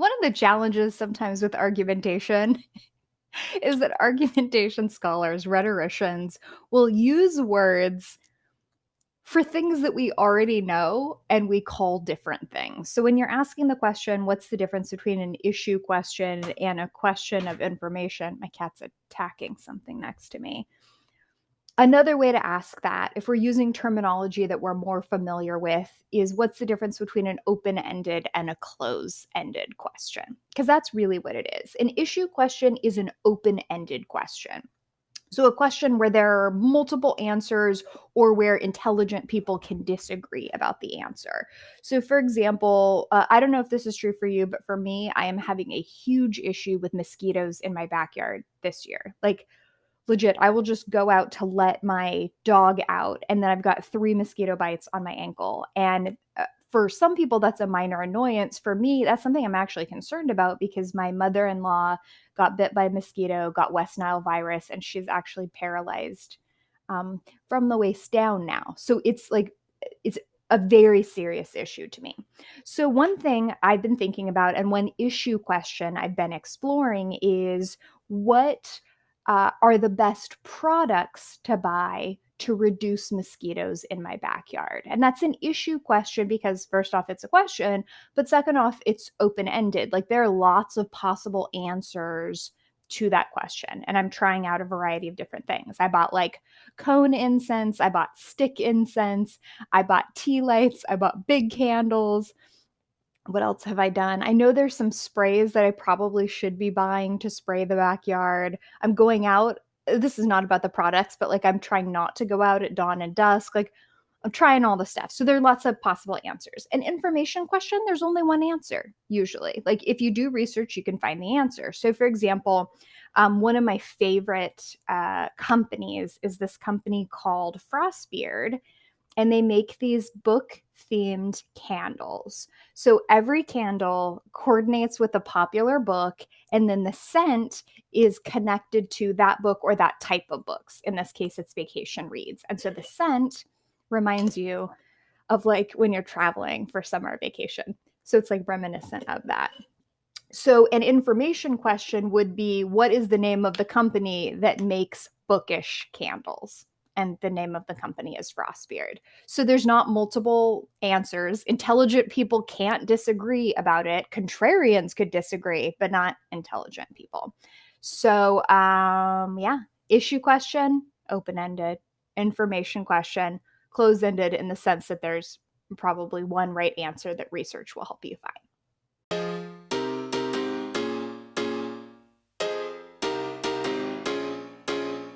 One of the challenges sometimes with argumentation is that argumentation scholars, rhetoricians, will use words for things that we already know and we call different things. So when you're asking the question, what's the difference between an issue question and a question of information? My cat's attacking something next to me. Another way to ask that, if we're using terminology that we're more familiar with, is what's the difference between an open ended and a close ended question? Because that's really what it is. An issue question is an open ended question. So, a question where there are multiple answers or where intelligent people can disagree about the answer. So, for example, uh, I don't know if this is true for you, but for me, I am having a huge issue with mosquitoes in my backyard this year. Like, legit, I will just go out to let my dog out, and then I've got three mosquito bites on my ankle. And uh, for some people, that's a minor annoyance. For me, that's something I'm actually concerned about because my mother in law got bit by a mosquito, got West Nile virus, and she's actually paralyzed um, from the waist down now. So it's like, it's a very serious issue to me. So, one thing I've been thinking about, and one issue question I've been exploring is what uh, are the best products to buy to reduce mosquitoes in my backyard? And that's an issue question because, first off, it's a question, but second off, it's open ended. Like there are lots of possible answers to that question. And I'm trying out a variety of different things. I bought like cone incense, I bought stick incense, I bought tea lights, I bought big candles what else have I done? I know there's some sprays that I probably should be buying to spray the backyard. I'm going out. Uh, this is not about the products, but like I'm trying not to go out at dawn and dusk. Like I'm trying all the stuff. So there are lots of possible answers. An information question, there's only one answer usually. Like if you do research, you can find the answer. So for example, um, one of my favorite uh, companies is this company called Frostbeard and they make these book themed candles. So every candle coordinates with a popular book, and then the scent is connected to that book or that type of books. In this case, it's vacation reads. And so the scent reminds you of like when you're traveling for summer vacation. So it's like reminiscent of that. So, an information question would be What is the name of the company that makes bookish candles? And the name of the company is Frostbeard. So there's not multiple answers. Intelligent people can't disagree about it. Contrarians could disagree, but not intelligent people. So um yeah, issue question, open-ended, information question, close ended in the sense that there's probably one right answer that research will help you find.